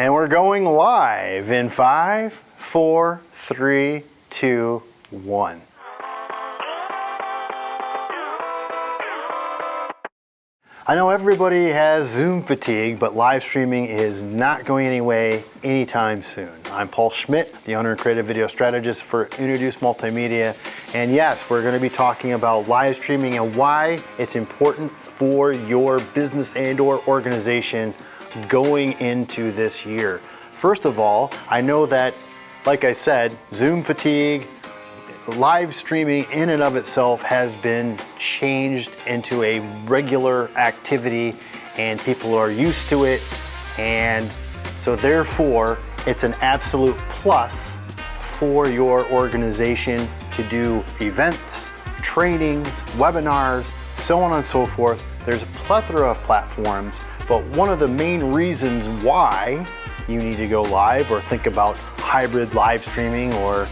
And we're going live in five, four, three, two, one. I know everybody has Zoom fatigue, but live streaming is not going anyway anytime soon. I'm Paul Schmidt, the owner and creative video strategist for Unoduce Multimedia. And yes, we're gonna be talking about live streaming and why it's important for your business and or organization going into this year. First of all, I know that, like I said, Zoom fatigue, live streaming in and of itself has been changed into a regular activity and people are used to it. And so therefore, it's an absolute plus for your organization to do events, trainings, webinars, so on and so forth. There's a plethora of platforms, but one of the main reasons why you need to go live or think about hybrid live streaming or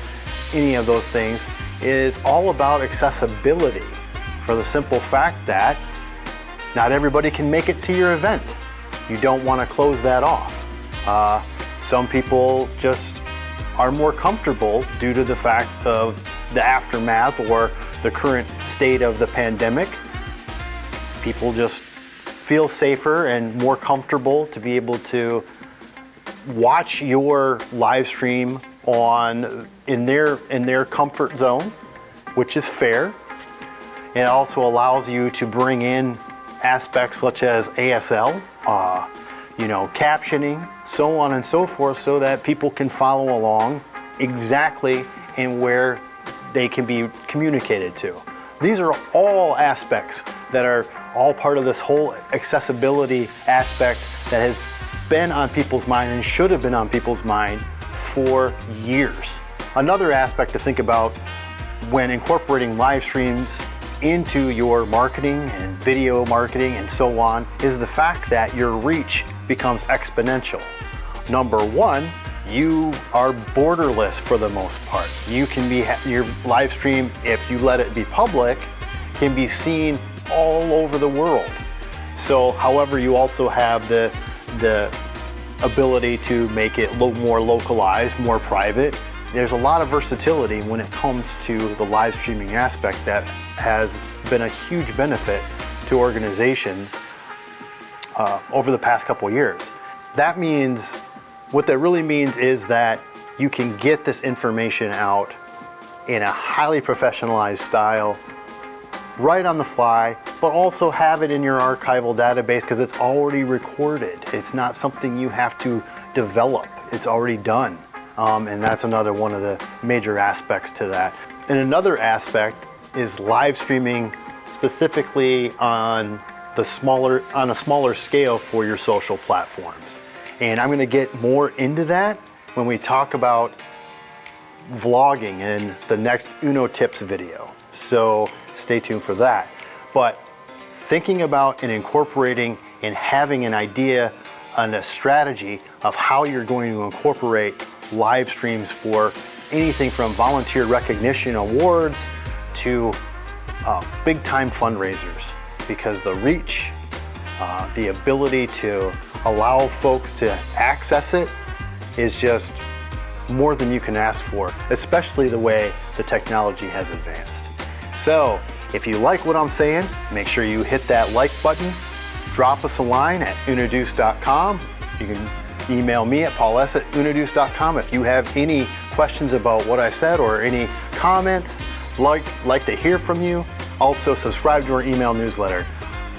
any of those things is all about accessibility for the simple fact that not everybody can make it to your event. You don't want to close that off. Uh, some people just are more comfortable due to the fact of the aftermath or the current state of the pandemic. People just feel safer and more comfortable to be able to watch your live stream on in their in their comfort zone, which is fair. It also allows you to bring in aspects such as ASL, uh, you know, captioning, so on and so forth, so that people can follow along exactly and where they can be communicated to. These are all aspects that are all part of this whole accessibility aspect that has been on people's mind and should have been on people's mind for years. Another aspect to think about when incorporating live streams into your marketing and video marketing and so on is the fact that your reach becomes exponential. Number one, you are borderless for the most part. You can be, your live stream, if you let it be public, can be seen all over the world. So however, you also have the, the ability to make it more localized, more private. There's a lot of versatility when it comes to the live streaming aspect that has been a huge benefit to organizations uh, over the past couple years. That means, what that really means is that you can get this information out in a highly professionalized style right on the fly, but also have it in your archival database because it's already recorded. It's not something you have to develop. It's already done. Um, and that's another one of the major aspects to that. And another aspect is live streaming specifically on the smaller on a smaller scale for your social platforms. And I'm going to get more into that when we talk about vlogging in the next Uno Tips video. So stay tuned for that. But thinking about and incorporating and having an idea and a strategy of how you're going to incorporate live streams for anything from volunteer recognition awards to uh, big time fundraisers because the reach, uh, the ability to allow folks to access it is just more than you can ask for, especially the way the technology has advanced. So if you like what I'm saying, make sure you hit that like button, drop us a line at unoduce.com. You can email me at pauls at unoduce.com if you have any questions about what I said or any comments, like, like to hear from you. Also subscribe to our email newsletter.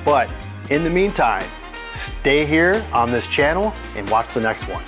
But in the meantime, stay here on this channel and watch the next one.